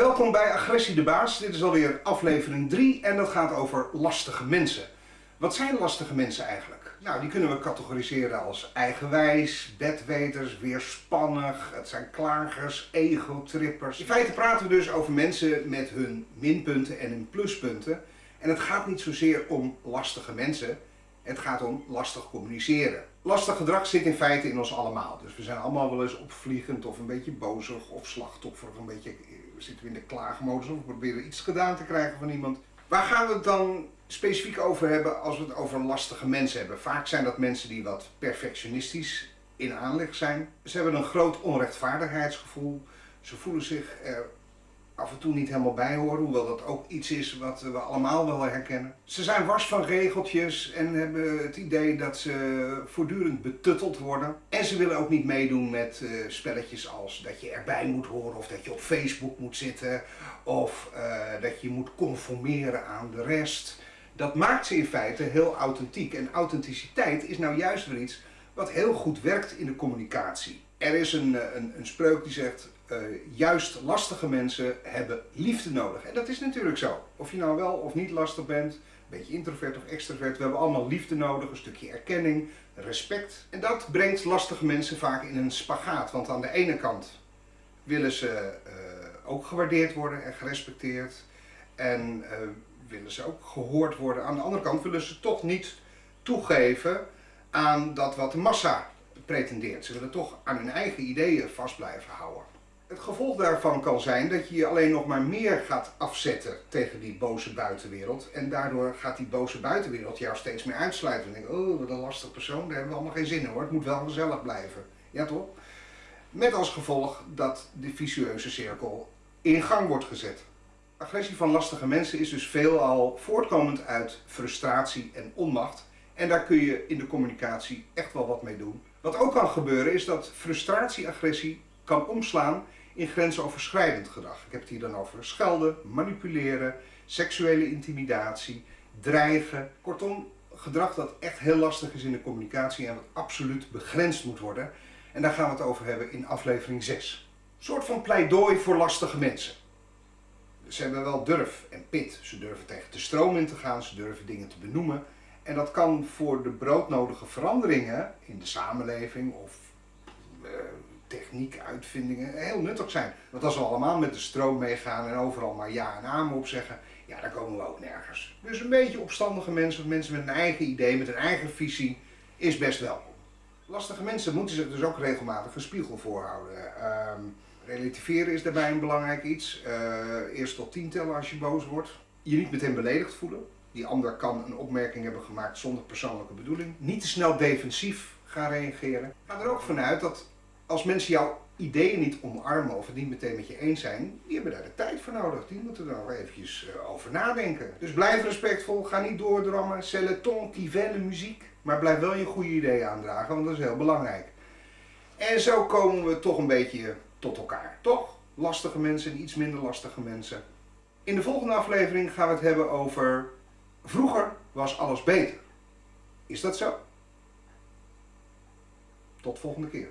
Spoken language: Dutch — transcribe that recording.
Welkom bij Agressie de Baas. Dit is alweer aflevering 3 en dat gaat over lastige mensen. Wat zijn lastige mensen eigenlijk? Nou, die kunnen we categoriseren als eigenwijs, bedweters, weerspannig, het zijn klagers, egotrippers. In feite praten we dus over mensen met hun minpunten en hun pluspunten. En het gaat niet zozeer om lastige mensen, het gaat om lastig communiceren. Lastig gedrag zit in feite in ons allemaal. Dus we zijn allemaal wel eens opvliegend of een beetje bozig of slachtoffer of een beetje zitten we in de klaagmodus of we proberen iets gedaan te krijgen van iemand. Waar gaan we het dan specifiek over hebben als we het over lastige mensen hebben? Vaak zijn dat mensen die wat perfectionistisch in aanleg zijn. Ze hebben een groot onrechtvaardigheidsgevoel. Ze voelen zich er af en toe niet helemaal bij horen, hoewel dat ook iets is wat we allemaal wel herkennen. Ze zijn wars van regeltjes en hebben het idee dat ze voortdurend betutteld worden. En ze willen ook niet meedoen met uh, spelletjes als dat je erbij moet horen of dat je op Facebook moet zitten of uh, dat je moet conformeren aan de rest. Dat maakt ze in feite heel authentiek. En authenticiteit is nou juist weer iets wat heel goed werkt in de communicatie. Er is een, eh, een, een spreuk die zegt, uh, juist lastige mensen hebben liefde nodig. En dat is natuurlijk zo. Of je nou wel of niet lastig bent, een beetje introvert of extrovert, we hebben allemaal liefde nodig, een stukje erkenning, respect. En dat brengt lastige mensen vaak in een spagaat. Want aan de ene kant willen ze uh, ook gewaardeerd worden en gerespecteerd. En uh, willen ze ook gehoord worden. Aan de andere kant willen ze toch niet toegeven aan dat wat de massa pretendeert. Ze willen toch aan hun eigen ideeën vast blijven houden. Het gevolg daarvan kan zijn dat je je alleen nog maar meer gaat afzetten tegen die boze buitenwereld. En daardoor gaat die boze buitenwereld jou steeds meer uitsluiten. En denk oh wat een lastig persoon, daar hebben we allemaal geen zin in hoor. Het moet wel gezellig blijven. Ja toch? Met als gevolg dat de vicieuze cirkel in gang wordt gezet. Agressie van lastige mensen is dus veelal voortkomend uit frustratie en onmacht. En daar kun je in de communicatie echt wel wat mee doen. Wat ook kan gebeuren is dat frustratie-agressie kan omslaan in grensoverschrijdend gedrag. Ik heb het hier dan over schelden, manipuleren, seksuele intimidatie, dreigen. Kortom, gedrag dat echt heel lastig is in de communicatie en wat absoluut begrensd moet worden. En daar gaan we het over hebben in aflevering 6. Een soort van pleidooi voor lastige mensen. Ze hebben wel durf en pit. Ze durven tegen de stroom in te gaan, ze durven dingen te benoemen. En dat kan voor de broodnodige veranderingen in de samenleving of uh, techniek, uitvindingen heel nuttig zijn. Want als we allemaal met de stroom meegaan en overal maar ja en amen op zeggen, ja dan komen we ook nergens. Dus een beetje opstandige mensen mensen met een eigen idee, met een eigen visie, is best welkom. Lastige mensen moeten zich dus ook regelmatig een spiegel voorhouden. Uh, relativeren is daarbij een belangrijk iets. Uh, eerst tot tien tellen als je boos wordt. Je niet meteen beledigd voelen. Die ander kan een opmerking hebben gemaakt zonder persoonlijke bedoeling. Niet te snel defensief gaan reageren. Ga er ook vanuit dat als mensen jouw ideeën niet omarmen of het niet meteen met je eens zijn, die hebben daar de tijd voor nodig. Die moeten er nog eventjes uh, over nadenken. Dus blijf respectvol, ga niet doordrammen, c'est le muziek. Maar blijf wel je goede ideeën aandragen, want dat is heel belangrijk. En zo komen we toch een beetje tot elkaar. Toch? Lastige mensen en iets minder lastige mensen. In de volgende aflevering gaan we het hebben over vroeger was alles beter. Is dat zo? Tot volgende keer.